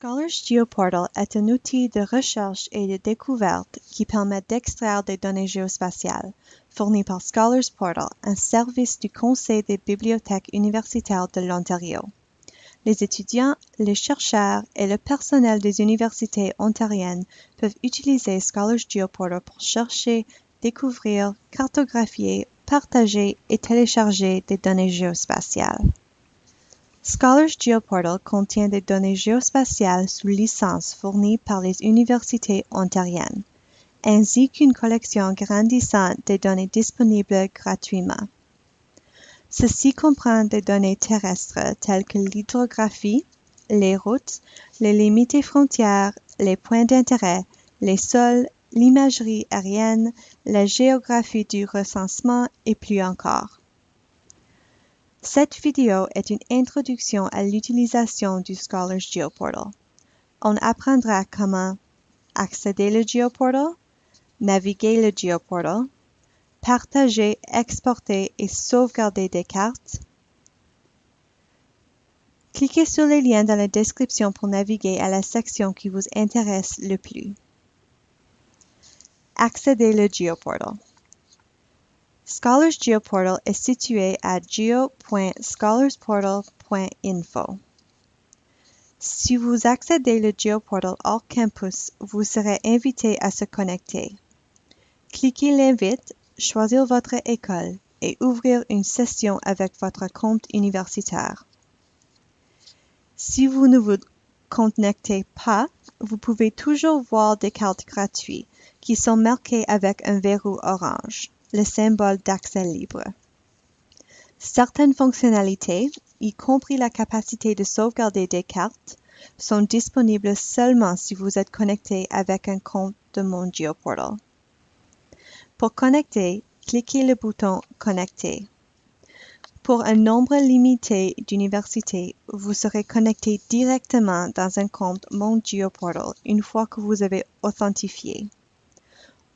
Scholars GeoPortal est un outil de recherche et de découverte qui permet d'extraire des données géospatiales, fourni par Scholars Portal, un service du Conseil des bibliothèques universitaires de l'Ontario. Les étudiants, les chercheurs et le personnel des universités ontariennes peuvent utiliser Scholars GeoPortal pour chercher, découvrir, cartographier, partager et télécharger des données géospatiales. Scholars GeoPortal contient des données géospatiales sous licence fournies par les universités ontariennes, ainsi qu'une collection grandissante des données disponibles gratuitement. Ceci comprend des données terrestres telles que l'hydrographie, les routes, les limites et frontières, les points d'intérêt, les sols, l'imagerie aérienne, la géographie du recensement et plus encore. Cette vidéo est une introduction à l'utilisation du Scholars GeoPortal. On apprendra comment accéder le GeoPortal, naviguer le GeoPortal, partager, exporter et sauvegarder des cartes. Cliquez sur les liens dans la description pour naviguer à la section qui vous intéresse le plus. Accéder le GeoPortal. Scholars GeoPortal est situé à geo.scholarsportal.info. Si vous accédez le GeoPortal hors campus, vous serez invité à se connecter. Cliquez l'invite, choisir votre école et ouvrir une session avec votre compte universitaire. Si vous ne vous connectez pas, vous pouvez toujours voir des cartes gratuites qui sont marquées avec un verrou orange le symbole d'accès libre. Certaines fonctionnalités, y compris la capacité de sauvegarder des cartes, sont disponibles seulement si vous êtes connecté avec un compte de mon GeoPortal. Pour connecter, cliquez le bouton Connecter. Pour un nombre limité d'universités, vous serez connecté directement dans un compte Mon GeoPortal une fois que vous avez authentifié.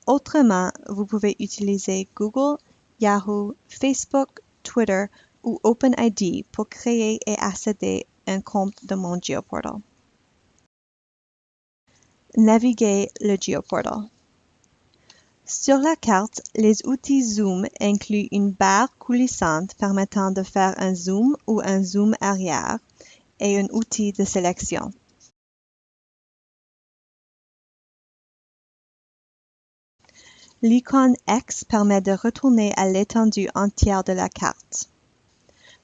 Autrement, vous pouvez utiliser Google, Yahoo, Facebook, Twitter ou OpenID pour créer et accéder un compte de mon GeoPortal. Naviguer le GeoPortal. Sur la carte, les outils Zoom incluent une barre coulissante permettant de faire un zoom ou un zoom arrière et un outil de sélection. L'icône X permet de retourner à l'étendue entière de la carte.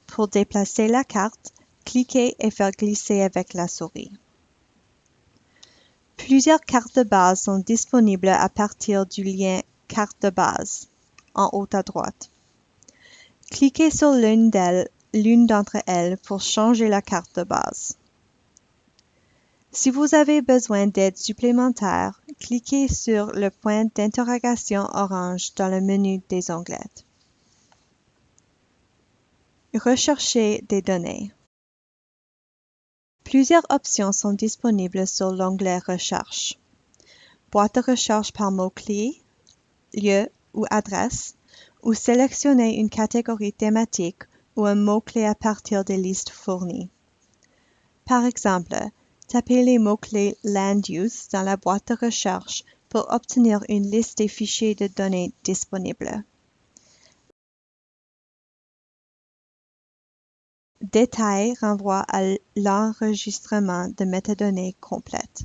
Pour déplacer la carte, cliquez et faire glisser avec la souris. Plusieurs cartes de base sont disponibles à partir du lien Carte de base en haut à droite. Cliquez sur l'une d'entre elles pour changer la carte de base. Si vous avez besoin d'aide supplémentaire, cliquez sur le point d'interrogation orange dans le menu des onglets. Rechercher des données. Plusieurs options sont disponibles sur l'onglet Recherche. Boîte de recherche par mot-clé, lieu ou adresse, ou sélectionner une catégorie thématique ou un mot-clé à partir des listes fournies. Par exemple, Tapez les mots-clés Land Use dans la boîte de recherche pour obtenir une liste des fichiers de données disponibles. Détail renvoie à l'enregistrement de métadonnées complètes.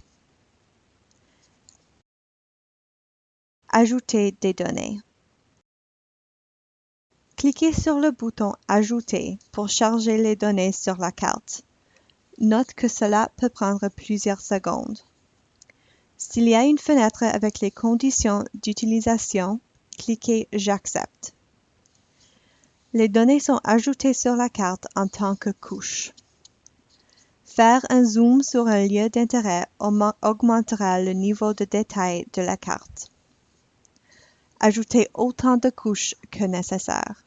Ajouter des données. Cliquez sur le bouton Ajouter pour charger les données sur la carte. Note que cela peut prendre plusieurs secondes. S'il y a une fenêtre avec les conditions d'utilisation, cliquez J'accepte. Les données sont ajoutées sur la carte en tant que couche. Faire un zoom sur un lieu d'intérêt augmentera le niveau de détail de la carte. Ajoutez autant de couches que nécessaire.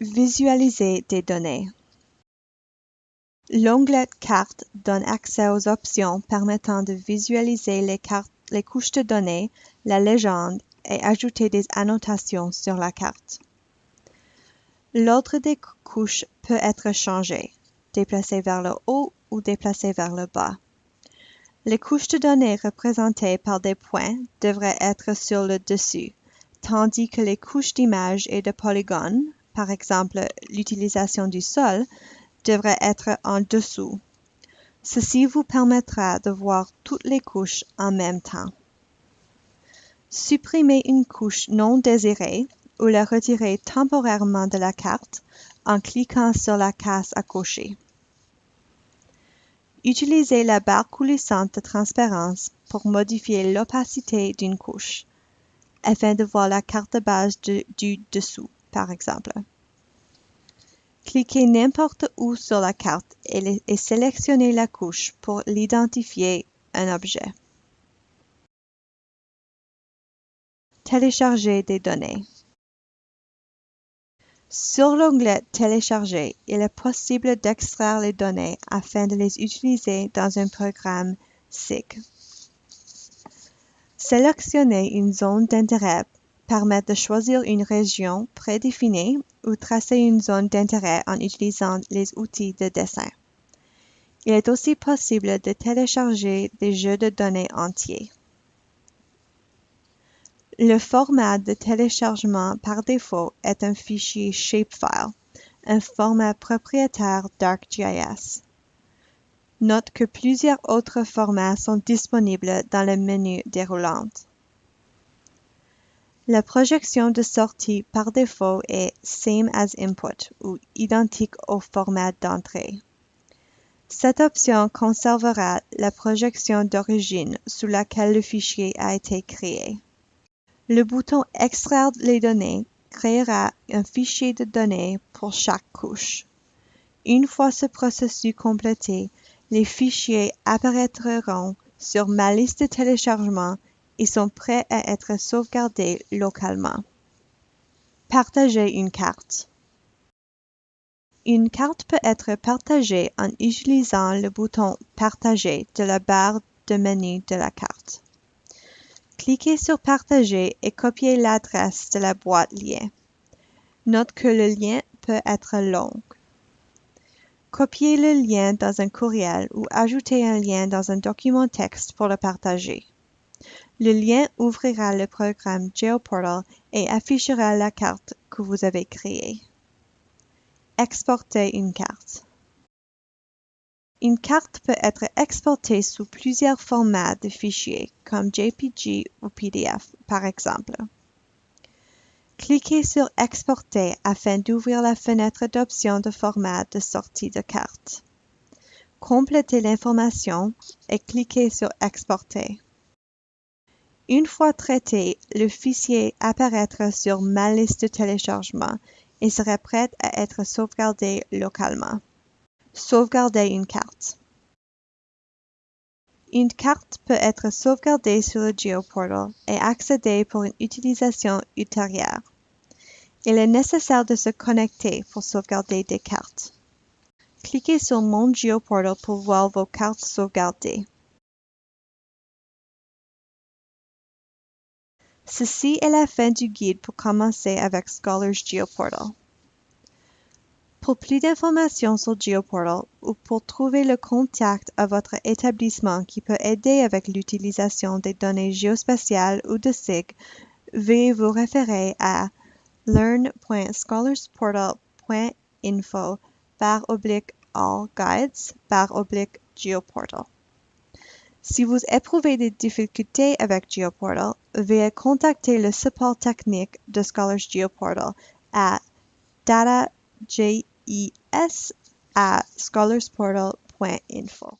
Visualiser des données. L'onglet Cartes donne accès aux options permettant de visualiser les, couches de données, la légende et ajouter des annotations sur la carte. L'ordre des couches peut être changé, déplacé vers le haut ou déplacées vers le bas. Les couches de données représentées par des points devraient être sur le dessus, tandis que les couches d'images et de polygones, par exemple l'utilisation du sol, devraient être en dessous. Ceci vous permettra de voir toutes les couches en même temps. Supprimez une couche non désirée ou la retirez temporairement de la carte en cliquant sur la case à cocher. Utilisez la barre coulissante de transparence pour modifier l'opacité d'une couche, afin de voir la carte de base du dessous, par exemple. Cliquez n'importe où sur la carte et, sélectionnez la couche pour l'identifier un objet. Télécharger des données. Sur l'onglet Télécharger, il est possible d'extraire les données afin de les utiliser dans un programme SIG. Sélectionner une zone d'intérêt permet de choisir une région prédéfinie ou tracer une zone d'intérêt en utilisant les outils de dessin. Il est aussi possible de télécharger des jeux de données entiers. Le format de téléchargement par défaut est un fichier Shapefile, un format propriétaire d'ArcGIS. Note que plusieurs autres formats sont disponibles dans le menu déroulant. La projection de sortie par défaut est Same as Input ou identique au format d'entrée. Cette option conservera la projection d'origine sous laquelle le fichier a été créé. Le bouton Extraire les données créera un fichier de données pour chaque couche. Une fois ce processus complété, les fichiers apparaîtront sur ma liste de téléchargement et sont prêts à être sauvegardés localement. Partager une carte. Une carte peut être partagée en utilisant le bouton Partager de la barre de menu de la carte. Cliquez sur Partager et copiez l'adresse de la boîte lien. Note que le lien peut être long. Copiez le lien dans un courriel ou ajoutez un lien dans un document texte pour le partager. Le lien ouvrira le programme GeoPortal et affichera la carte que vous avez créée. Exporter une carte. Une carte peut être exportée sous plusieurs formats de fichiers, comme JPG ou PDF, par exemple. Cliquez sur Exporter afin d'ouvrir la fenêtre d'options de format de sortie de carte. Complétez l'information et cliquez sur Exporter. Une fois traité, le fichier apparaîtra sur ma liste de téléchargement et sera prêt à être sauvegardé localement. Sauvegarder une carte. Une carte peut être sauvegardée sur le GeoPortal et accédée pour une utilisation ultérieure. Il est nécessaire de se connecter pour sauvegarder des cartes. Cliquez sur Mon GeoPortal pour voir vos cartes sauvegardées. Ceci est la fin du guide pour commencer avec Scholars GeoPortal. Pour plus d'informations sur GeoPortal ou pour trouver le contact à votre établissement qui peut aider avec l'utilisation des données géospatiales ou de SIG, veuillez vous référer à learn.scholarsportal.info par oblique all guides par oblique geoportal. Si vous éprouvez des difficultés avec GeoPortal, veuillez contacter le support technique de Scholars GeoPortal à data es at scholarsportal.info.